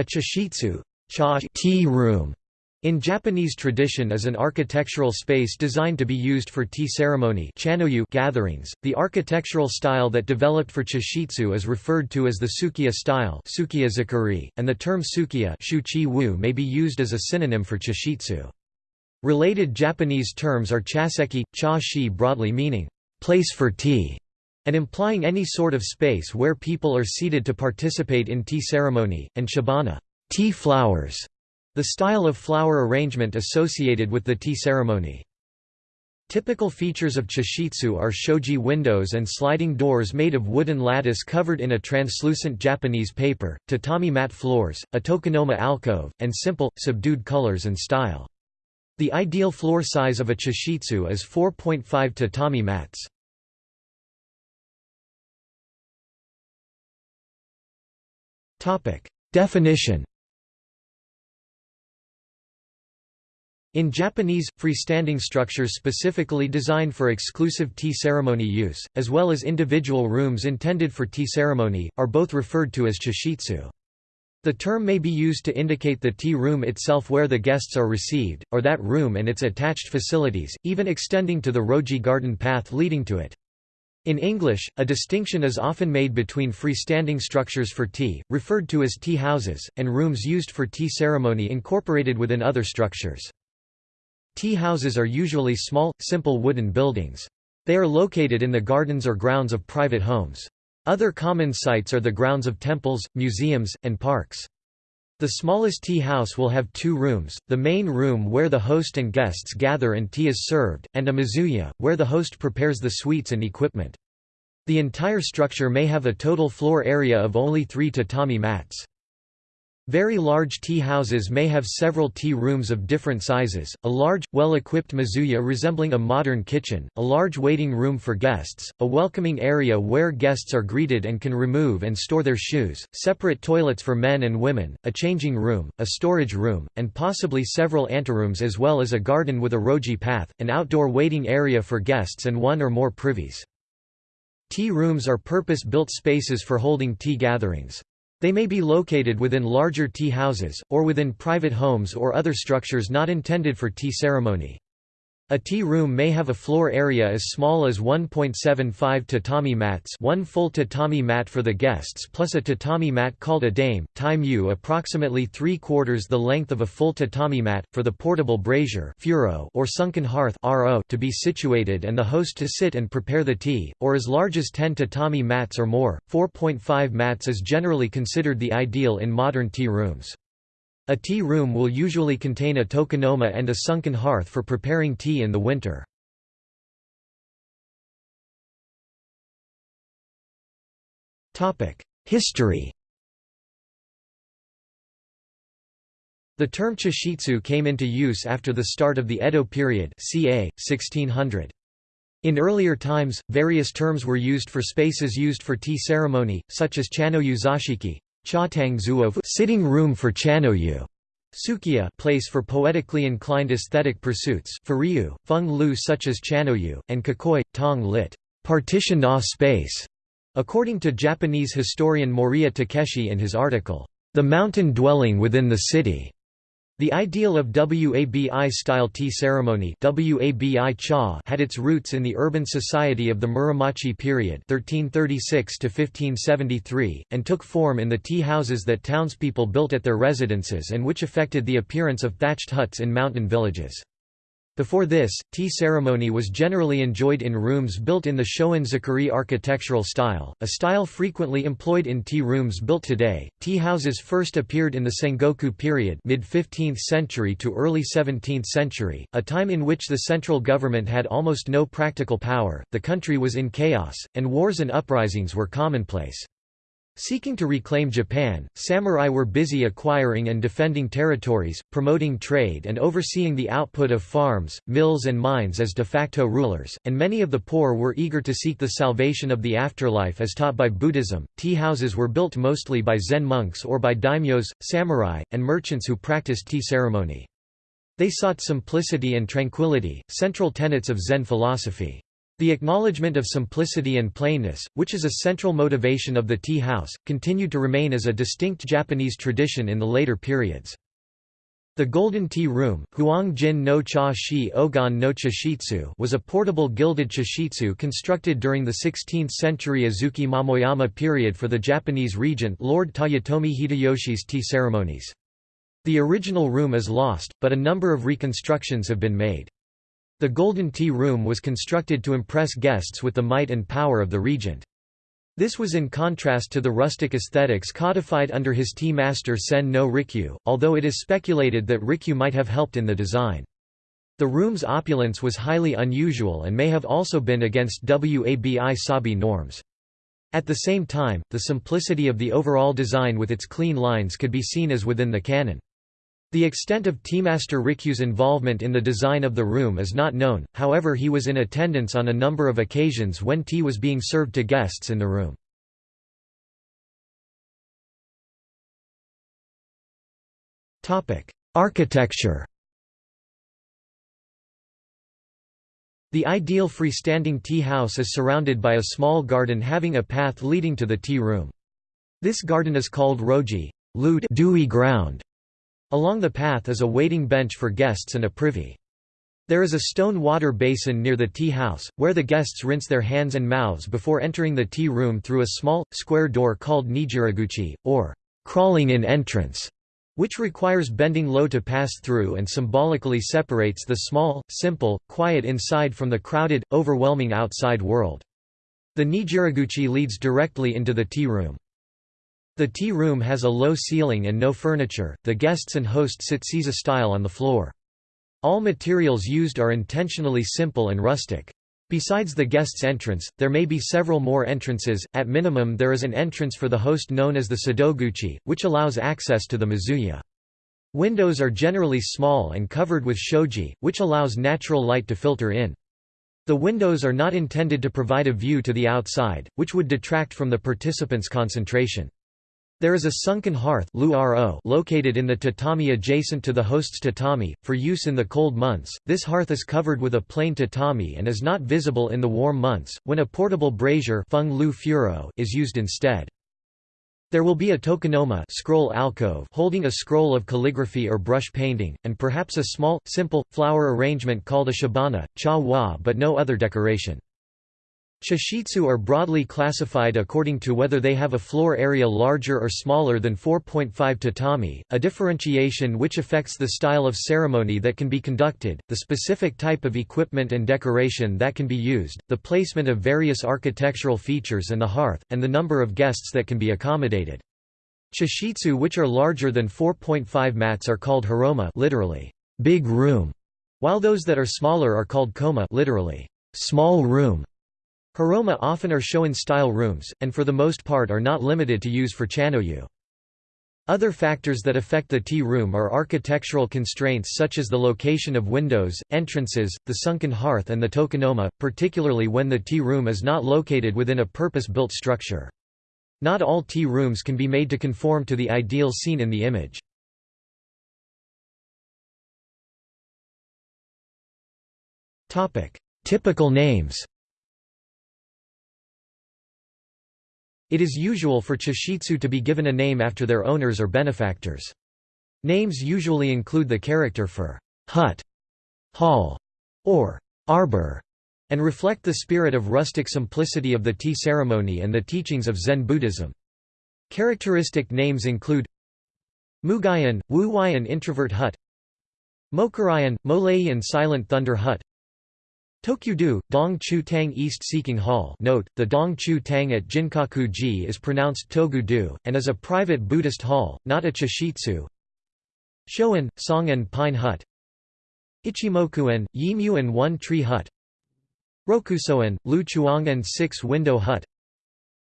A chashitsu cha tea room in Japanese tradition is an architectural space designed to be used for tea ceremony gatherings. The architectural style that developed for chashitsu is referred to as the Sukiya style and the term Sukiya may be used as a synonym for chashitsu. Related Japanese terms are chaseki, cha-shi broadly meaning, place for tea, and implying any sort of space where people are seated to participate in tea ceremony, and chabana, tea flowers, the style of flower arrangement associated with the tea ceremony. Typical features of chashitsu are shoji windows and sliding doors made of wooden lattice covered in a translucent Japanese paper, tatami mat floors, a tokonoma alcove, and simple, subdued colors and style. The ideal floor size of a chashitsu is 4.5 tatami mats. Definition In Japanese, freestanding structures specifically designed for exclusive tea ceremony use, as well as individual rooms intended for tea ceremony, are both referred to as chashitsu. The term may be used to indicate the tea room itself where the guests are received, or that room and its attached facilities, even extending to the roji garden path leading to it. In English, a distinction is often made between freestanding structures for tea, referred to as tea houses, and rooms used for tea ceremony incorporated within other structures. Tea houses are usually small, simple wooden buildings. They are located in the gardens or grounds of private homes. Other common sites are the grounds of temples, museums, and parks. The smallest tea house will have two rooms, the main room where the host and guests gather and tea is served, and a mizuya, where the host prepares the sweets and equipment. The entire structure may have a total floor area of only three tatami mats. Very large tea houses may have several tea rooms of different sizes, a large, well-equipped mizuya resembling a modern kitchen, a large waiting room for guests, a welcoming area where guests are greeted and can remove and store their shoes, separate toilets for men and women, a changing room, a storage room, and possibly several anterooms as well as a garden with a roji path, an outdoor waiting area for guests and one or more privies. Tea rooms are purpose-built spaces for holding tea gatherings. They may be located within larger tea houses, or within private homes or other structures not intended for tea ceremony. A tea room may have a floor area as small as 1.75 tatami mats one full tatami mat for the guests plus a tatami mat called a dame, time u approximately three-quarters the length of a full tatami mat, for the portable brazier or sunken hearth to be situated and the host to sit and prepare the tea, or as large as 10 tatami mats or more, 4.5 mats is generally considered the ideal in modern tea rooms. A tea room will usually contain a tokonoma and a sunken hearth for preparing tea in the winter. History The term chashitsu came into use after the start of the Edo period ca. 1600. In earlier times, various terms were used for spaces used for tea ceremony, such as sitting room for Chanoyu, Sukiya place for poetically inclined aesthetic pursuits Furiyu, Feng Lu such as Chanoyu, and Kakoi, Tong lit. partitioned off space. According to Japanese historian Moriya Takeshi in his article, The Mountain Dwelling Within the City, the ideal of Wabi-style tea ceremony had its roots in the urban society of the Muromachi period 1336 and took form in the tea houses that townspeople built at their residences and which affected the appearance of thatched huts in mountain villages. Before this, tea ceremony was generally enjoyed in rooms built in the Shoin-zukuri architectural style, a style frequently employed in tea rooms built today. Tea houses first appeared in the Sengoku period, mid-15th century to early 17th century, a time in which the central government had almost no practical power, the country was in chaos, and wars and uprisings were commonplace. Seeking to reclaim Japan, samurai were busy acquiring and defending territories, promoting trade and overseeing the output of farms, mills and mines as de facto rulers, and many of the poor were eager to seek the salvation of the afterlife as taught by Buddhism. Tea houses were built mostly by Zen monks or by daimyos, samurai, and merchants who practiced tea ceremony. They sought simplicity and tranquility, central tenets of Zen philosophy. The acknowledgement of simplicity and plainness, which is a central motivation of the tea house, continued to remain as a distinct Japanese tradition in the later periods. The Golden Tea Room Huang Jin no Cha Shi Ogan no Chashitsu was a portable gilded chashitsu constructed during the 16th-century Azuchi Momoyama period for the Japanese regent Lord Toyotomi Hideyoshi's tea ceremonies. The original room is lost, but a number of reconstructions have been made. The Golden Tea Room was constructed to impress guests with the might and power of the regent. This was in contrast to the rustic aesthetics codified under his tea master Sen no Rikyu, although it is speculated that Rikyu might have helped in the design. The room's opulence was highly unusual and may have also been against Wabi Sabi norms. At the same time, the simplicity of the overall design with its clean lines could be seen as within the canon. The extent of Teamaster Rikyu's involvement in the design of the room is not known, however he was in attendance on a number of occasions when tea was being served to guests in the room. Architecture The ideal freestanding tea house is surrounded by a small garden having a path leading to the tea room. This garden is called roji lute, dewy ground, Along the path is a waiting bench for guests and a privy. There is a stone water basin near the tea house, where the guests rinse their hands and mouths before entering the tea room through a small, square door called nijiraguchi, or crawling-in entrance, which requires bending low to pass through and symbolically separates the small, simple, quiet inside from the crowded, overwhelming outside world. The nijiraguchi leads directly into the tea room. The tea room has a low ceiling and no furniture, the guests and host sit seiza style on the floor. All materials used are intentionally simple and rustic. Besides the guest's entrance, there may be several more entrances, at minimum there is an entrance for the host known as the sadoguchi, which allows access to the mizuya. Windows are generally small and covered with shoji, which allows natural light to filter in. The windows are not intended to provide a view to the outside, which would detract from the participants' concentration. There is a sunken hearth located in the tatami adjacent to the host's tatami, for use in the cold months. This hearth is covered with a plain tatami and is not visible in the warm months, when a portable brazier is used instead. There will be a tokonoma scroll alcove holding a scroll of calligraphy or brush painting, and perhaps a small, simple, flower arrangement called a chabana, cha wa but no other decoration. Chashitsu are broadly classified according to whether they have a floor area larger or smaller than 4.5 tatami, a differentiation which affects the style of ceremony that can be conducted, the specific type of equipment and decoration that can be used, the placement of various architectural features and the hearth, and the number of guests that can be accommodated. Chashitsu which are larger than 4.5 mats are called hiroma literally, big room, while those that are smaller are called koma literally, small room. Hiroma often are shoin-style rooms, and for the most part are not limited to use for chanoyu. Other factors that affect the tea room are architectural constraints such as the location of windows, entrances, the sunken hearth and the tokonoma, particularly when the tea room is not located within a purpose-built structure. Not all tea rooms can be made to conform to the ideal seen in the image. Typical names It is usual for chashitsu to be given a name after their owners or benefactors. Names usually include the character for hut, hall, or arbor, and reflect the spirit of rustic simplicity of the tea ceremony and the teachings of Zen Buddhism. Characteristic names include Mugayan, Wuwayan introvert hut Mokurayan, Molayan silent thunder hut Tokyudu, Dong Chu Tang East Seeking Hall note, the Dong Chu Tang at Ginkaku-ji is pronounced Togu-du, and is a private Buddhist hall, not a chashitsu. Shoan, Song and Pine Hut. Ichimokuan, Yimuan One Tree Hut. Rokusoan, Lu Chuang and Six Window Hut.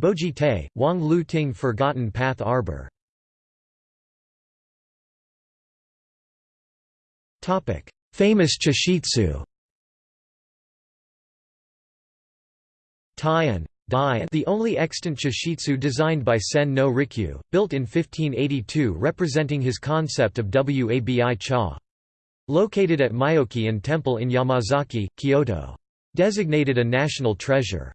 Boji Te, Wang Lu Ting Forgotten Path Arbor. Famous chashitsu Taian the only extant chashitsu designed by Sen no Rikyu, built in 1582 representing his concept of Wabi Cha. Located at Myoki-an Temple in Yamazaki, Kyoto. Designated a national treasure.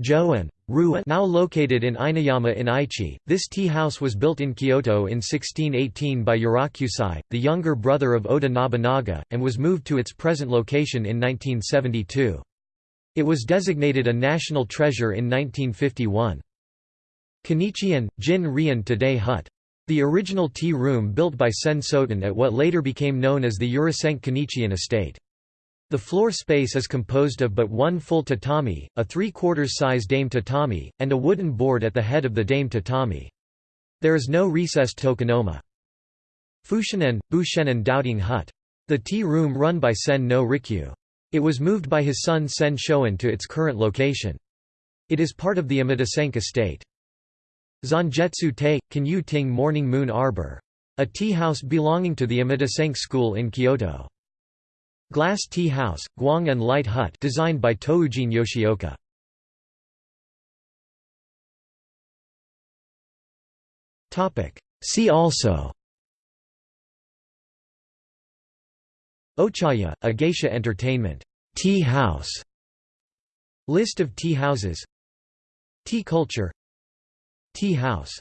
Joan Rua now located in Inuyama in Aichi, this tea house was built in Kyoto in 1618 by Urakusai, the younger brother of Oda Nobunaga, and was moved to its present location in 1972. It was designated a national treasure in 1951. Konnichian, Jin Rian Today Hut. The original tea room built by Sen Sotan at what later became known as the Urasenke Konnichian estate. The floor space is composed of but one full tatami, a three-quarters size dame tatami, and a wooden board at the head of the dame tatami. There is no recessed tokonoma. Fushinen, Bushenen Doubting Hut. The tea room run by Sen no Rikyu. It was moved by his son Sen Shoan to its current location. It is part of the Omotesenke estate. Zangetsu Te, Kanyu Ting Morning Moon Arbor. A tea house belonging to the Omotesenke school in Kyoto. Glass Tea House, Guang and Light Hut designed by Tokujin Yoshioka. See also Ochaya, a geisha entertainment. Tea house. List of tea houses. Tea culture. Tea house